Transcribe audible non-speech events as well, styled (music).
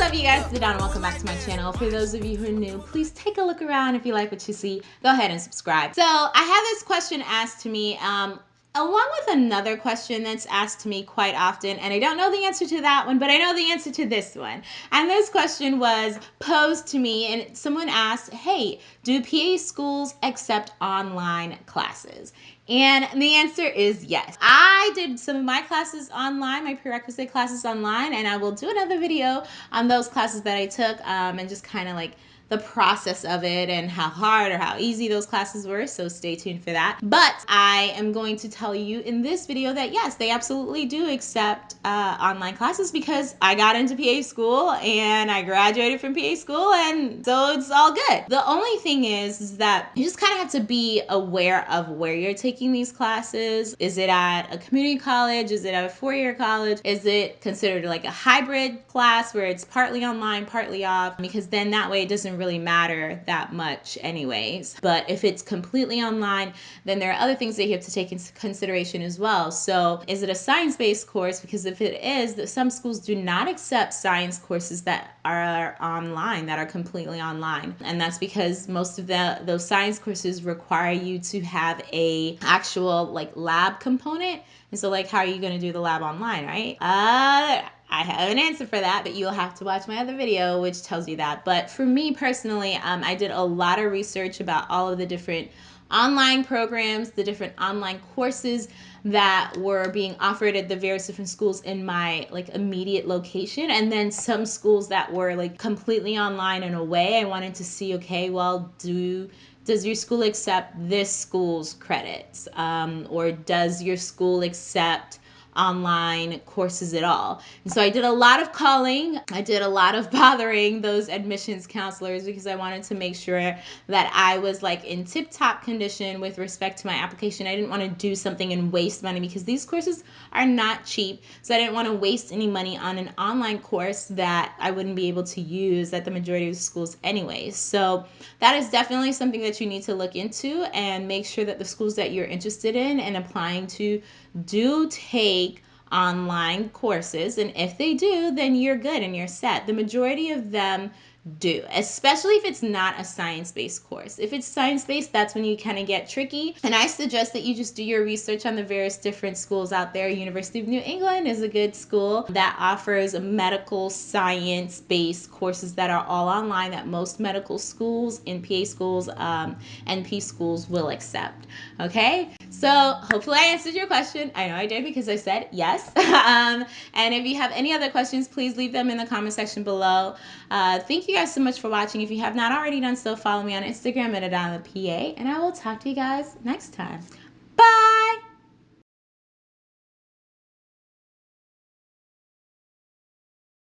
What's up you guys, it's Donna. Welcome back to my channel. For those of you who are new, please take a look around. If you like what you see, go ahead and subscribe. So I had this question asked to me um, along with another question that's asked to me quite often, and I don't know the answer to that one, but I know the answer to this one. And this question was posed to me, and someone asked, Hey, do PA schools accept online classes? And the answer is yes. I did some of my classes online, my prerequisite classes online, and I will do another video on those classes that I took um, and just kind of like the process of it and how hard or how easy those classes were, so stay tuned for that. But I am going to tell you in this video that yes, they absolutely do accept uh, online classes because I got into PA school and I graduated from PA school and so it's all good. The only thing is, is that you just kind of have to be aware of where you're taking these classes. Is it at a community college? Is it at a four-year college? Is it considered like a hybrid class where it's partly online, partly off? Because then that way it doesn't really matter that much anyways. But if it's completely online, then there are other things that you have to take into consideration as well. So is it a science-based course? Because if it is, some schools do not accept science courses that are online, that are completely online. And that's because most of the those science courses require you to have a actual like lab component. And so like how are you going to do the lab online, right? Uh I have an answer for that, but you'll have to watch my other video, which tells you that. But for me personally, um, I did a lot of research about all of the different online programs, the different online courses that were being offered at the various different schools in my like immediate location. And then some schools that were like completely online in a way I wanted to see okay well do does your school accept this school's credits? Um, or does your school accept online courses at all. And so I did a lot of calling. I did a lot of (laughs) bothering those admissions counselors because I wanted to make sure that I was like in tip top condition with respect to my application. I didn't want to do something and waste money because these courses are not cheap. So I didn't want to waste any money on an online course that I wouldn't be able to use at the majority of schools anyway. So that is definitely something that you need to look into and make sure that the schools that you're interested in and applying to do take online courses. And if they do, then you're good and you're set. The majority of them do, especially if it's not a science based course. If it's science based, that's when you kind of get tricky. And I suggest that you just do your research on the various different schools out there. University of New England is a good school that offers medical science based courses that are all online that most medical schools, NPA schools, um, NP schools will accept. Okay, so hopefully I answered your question. I know I did because I said yes. (laughs) um, and if you have any other questions, please leave them in the comment section below. Uh, thank you guys so much for watching. If you have not already done so, follow me on Instagram at AdamaPA, and I will talk to you guys next time.